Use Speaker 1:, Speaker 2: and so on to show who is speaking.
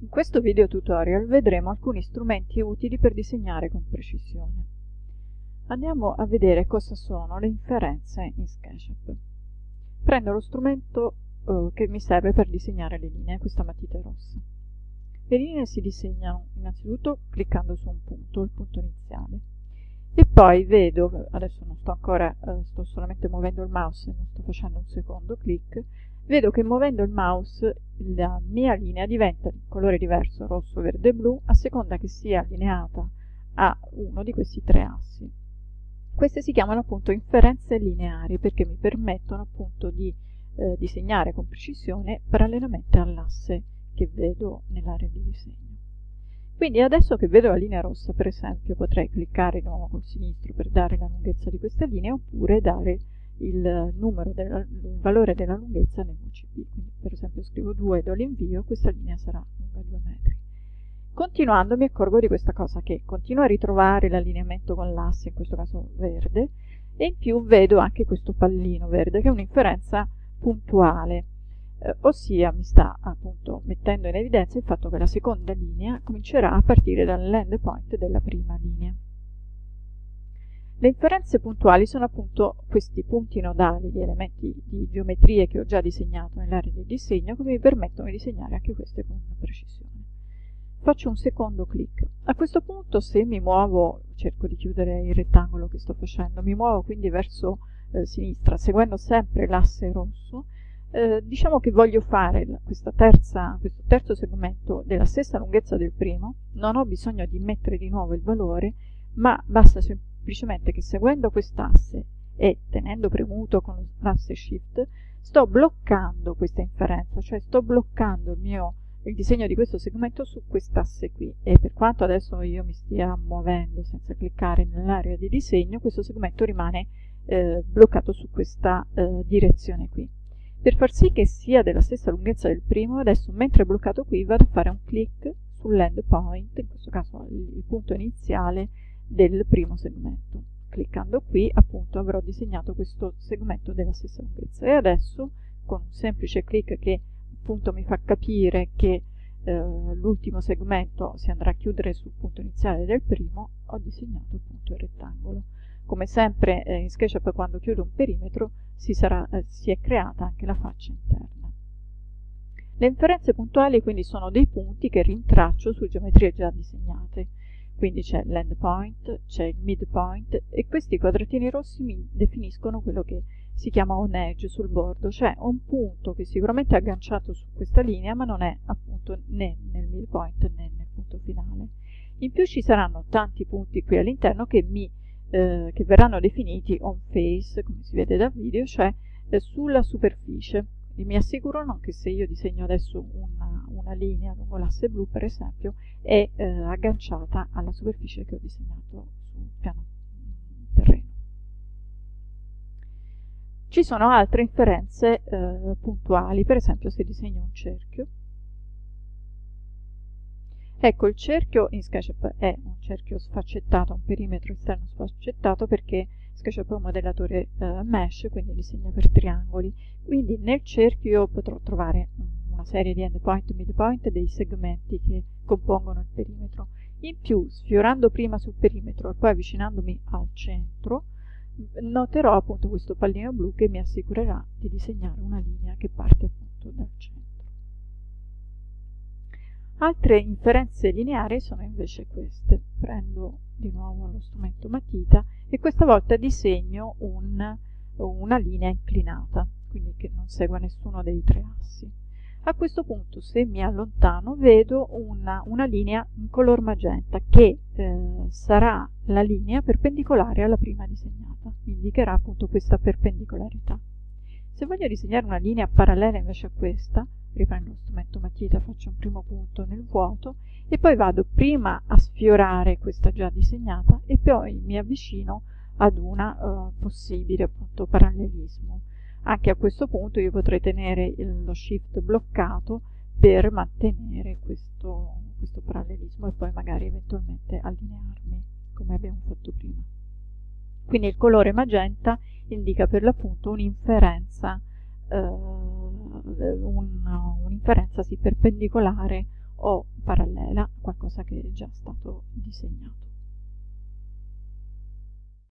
Speaker 1: In questo video tutorial vedremo alcuni strumenti utili per disegnare con precisione. Andiamo a vedere cosa sono le inferenze in SketchUp. Prendo lo strumento eh, che mi serve per disegnare le linee, questa matita rossa. Le linee si disegnano innanzitutto cliccando su un punto, il punto iniziale, e poi vedo, adesso non sto ancora, eh, sto solamente muovendo il mouse non sto facendo un secondo clic, vedo che muovendo il mouse la mia linea diventa di colore diverso, rosso, verde e blu, a seconda che sia allineata a uno di questi tre assi. Queste si chiamano appunto inferenze lineari perché mi permettono appunto di eh, disegnare con precisione parallelamente all'asse che vedo nell'area di disegno. Quindi adesso che vedo la linea rossa, per esempio, potrei cliccare di nuovo col sinistro per dare la lunghezza di questa linea oppure dare il, della, il valore della lunghezza nell'UCB. Quindi per esempio scrivo 2 e do l'invio, questa linea sarà lunga 2 metri. Continuando mi accorgo di questa cosa che continuo a ritrovare l'allineamento con l'asse, in questo caso verde, e in più vedo anche questo pallino verde che è un'inferenza puntuale, eh, ossia mi sta appunto mettendo in evidenza il fatto che la seconda linea comincerà a partire dall'end point della prima linea. Le inferenze puntuali sono appunto questi punti nodali di elementi di geometrie che ho già disegnato nell'area di disegno che mi permettono di disegnare anche queste con precisione. Faccio un secondo clic. A questo punto se mi muovo, cerco di chiudere il rettangolo che sto facendo, mi muovo quindi verso eh, sinistra seguendo sempre l'asse rosso, eh, diciamo che voglio fare terza, questo terzo segmento della stessa lunghezza del primo, non ho bisogno di mettere di nuovo il valore, ma basta semplicemente semplicemente che seguendo quest'asse e tenendo premuto con l'asse shift sto bloccando questa inferenza, cioè sto bloccando il mio il disegno di questo segmento su quest'asse qui. E per quanto adesso io mi stia muovendo senza cliccare nell'area di disegno questo segmento rimane eh, bloccato su questa eh, direzione qui. Per far sì che sia della stessa lunghezza del primo adesso mentre è bloccato qui vado a fare un clic sull'end point in questo caso il, punto iniziale del primo segmento. Cliccando qui appunto avrò disegnato questo segmento della stessa lunghezza e adesso con un semplice clic che appunto mi fa capire che eh, l'ultimo segmento si andrà a chiudere sul punto iniziale del primo, ho disegnato appunto il rettangolo. Come sempre eh, in SketchUp quando chiudo un perimetro si, sarà, eh, si è creata anche la faccia interna. Le inferenze puntuali quindi sono dei punti che rintraccio su geometrie già disegnate quindi c'è l'endpoint, c'è il midpoint e questi quadratini rossi mi definiscono quello che si chiama un edge sul bordo, cioè un punto che sicuramente è agganciato su questa linea ma non è appunto né nel midpoint né nel punto finale. In più ci saranno tanti punti qui all'interno che, eh, che verranno definiti on face, come si vede dal video, cioè eh, sulla superficie e mi assicurano che se io disegno adesso una, una linea lungo l'asse blu per esempio è eh, agganciata alla superficie che ho disegnato sul piano terreno. Ci sono altre inferenze eh, puntuali, per esempio se disegno un cerchio. Ecco, il cerchio in SketchUp è un cerchio sfaccettato, un perimetro esterno sfaccettato perché SketchUp è un modellatore eh, mesh, quindi disegna per triangoli. Quindi nel cerchio io potrò trovare una serie di endpoint, midpoint, dei segmenti che compongono il perimetro. In più, sfiorando prima sul perimetro e poi avvicinandomi al centro, noterò appunto questo pallino blu che mi assicurerà di disegnare una linea che parte appunto dal centro. Altre inferenze lineari sono invece queste. Prendo di nuovo lo strumento matita e questa volta disegno un, una linea inclinata, quindi che non segua nessuno dei tre assi. A questo punto se mi allontano vedo una, una linea in color magenta che eh, sarà la linea perpendicolare alla prima disegnata, indicherà appunto questa perpendicolarità. Se voglio disegnare una linea parallela invece a questa, riprendo lo strumento matita, faccio un primo punto nel vuoto e poi vado prima a sfiorare questa già disegnata e poi mi avvicino ad una uh, possibile appunto parallelismo. Anche a questo punto io potrei tenere il, lo shift bloccato per mantenere questo, questo parallelismo e poi magari eventualmente allinearmi come abbiamo fatto prima. Quindi il colore magenta indica per l'appunto un'inferenza uh, un'inferenza sì, perpendicolare o qualcosa che è già stato disegnato.